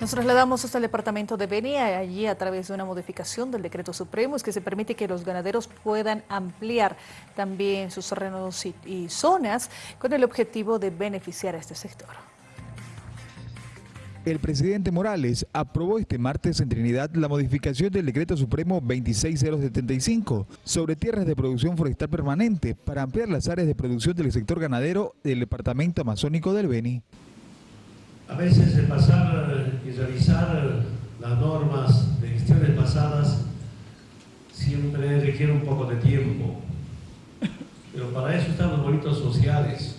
Nos trasladamos hasta el departamento de Beni, allí a través de una modificación del decreto supremo es que se permite que los ganaderos puedan ampliar también sus terrenos y, zonas con el objetivo de beneficiar a este sector. El presidente Morales aprobó este martes en Trinidad la modificación del decreto supremo 26075 sobre tierras de producción forestal permanente para ampliar las áreas de producción del sector ganadero del departamento amazónico del Beni. A veces pasar y revisar las normas de gestiones pasadas siempre requiere un poco de tiempo. Pero para eso están los bonitos sociales,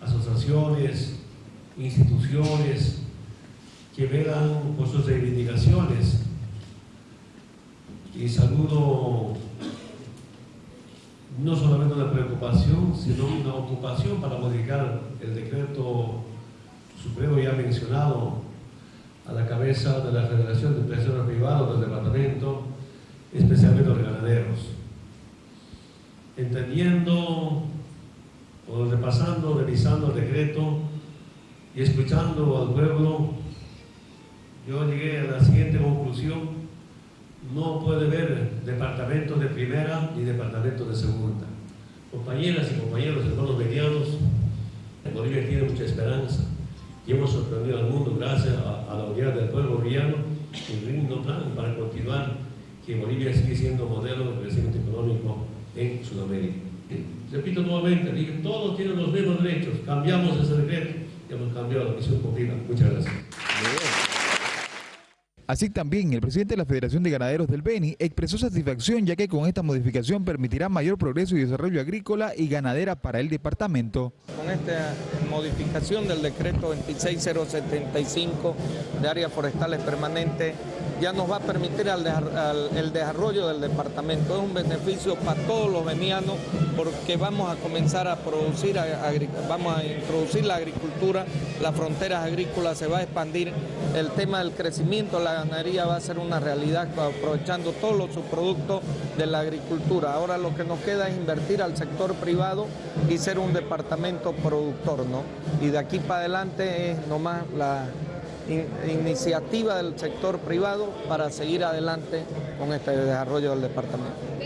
asociaciones, instituciones que velan por sus reivindicaciones. Y saludo no solamente una preocupación, sino una ocupación para modificar el decreto Supremo ya mencionado a la cabeza de la Federación de Empresarios Privados del departamento, especialmente los ganaderos. Entendiendo o repasando, revisando el decreto y escuchando al pueblo, yo llegué a la siguiente conclusión. No puede haber departamentos de primera ni departamentos de segunda. Compañeras y compañeros, hermanos medianos, Bolivia tiene mucha esperanza y hemos sorprendido al mundo gracias a, la unidad del pueblo boliviano y un lindo plan para continuar que Bolivia sigue siendo modelo de crecimiento económico en Sudamérica. Repito nuevamente, todos tienen los mismos derechos, cambiamos ese decreto y hemos cambiado la misión cumplida. Muchas gracias. Así también, el presidente de la Federación de Ganaderos del Beni expresó satisfacción ya que con esta modificación permitirá mayor progreso y desarrollo agrícola y ganadera para el departamento. Con esta modificación del decreto 26075 de áreas forestales permanentes, ya nos va a permitir el desarrollo del departamento. Es un beneficio para todos los venianos porque vamos a comenzar a producir, vamos a introducir la agricultura, las fronteras agrícolas, se va a expandir el tema del crecimiento, la ganadería va a ser una realidad aprovechando todos los subproductos de la agricultura. Ahora lo que nos queda es invertir al sector privado y ser un departamento productor, ¿no? Y de aquí para adelante es nomás la iniciativa del sector privado para seguir adelante con este desarrollo del departamento.